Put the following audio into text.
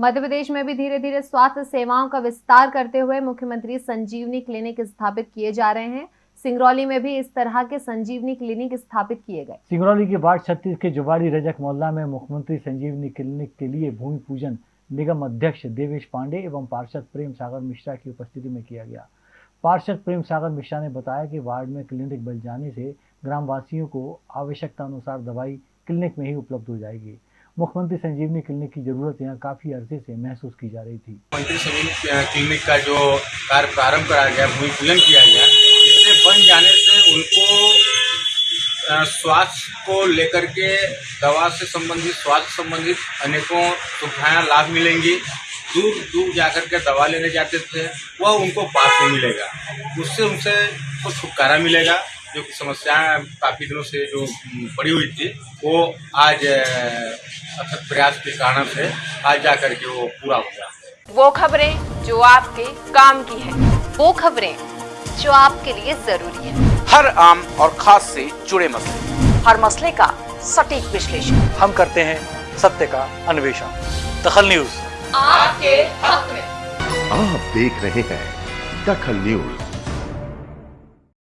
मध्य प्रदेश में भी धीरे धीरे स्वास्थ्य सेवाओं का विस्तार करते हुए मुख्यमंत्री संजीवनी क्लिनिक स्थापित किए जा रहे हैं। सिंगरौली में भी इस तरह के संजीवनी क्लिनिक स्थापित किए गए। सिंगरौली के वार्ड छत्तीस के जुबारी रजक मोहल्ला में मुख्यमंत्री संजीवनी क्लिनिक के लिए भूमि पूजन निगम अध्यक्ष देवेश पांडे एवं पार्षद प्रेम सागर मिश्रा की उपस्थिति में किया गया। पार्षद प्रेम सागर मिश्रा ने बताया कि वार्ड में क्लिनिक बन जाने से ग्रामवासियों को आवश्यकता अनुसार दवाई क्लिनिक में ही उपलब्ध हो जाएगी। मुख्यमंत्री संजीवनी क्लिनिक की ज़रूरत यहाँ काफ़ी अरसे से महसूस की जा रही थी। मुख्यमंत्री संजीवनी क्लिनिक का जो कार्य प्रारंभ कराया गया, भूमि पूजन किया गया, इससे बन जाने से उनको स्वास्थ्य को लेकर के दवा से संबंधित, स्वास्थ्य संबंधित अनेकों सुविधाएँ लाभ मिलेंगी। दूर दूर जाकर के दवा लेने जाते थे, वह उनको पास में मिलेगा। उससे उनसे कुछ छुटकारा मिलेगा। जो समस्याएँ काफ़ी दिनों से जो पड़ी हुई थी वो आज अथक प्रयास के कारण से आज जा करके वो पूरा हो गया। वो खबरें जो आपके काम की है वो खबरें जो आपके लिए ज़रूरी है। हर आम और खास से जुड़े मसले। हर मसले का सटीक विश्लेषण। हम करते हैं सत्य का अन्वेषण। दखल न्यूज़। आपके हक में। आप देख रहे हैं दखल न्यूज़।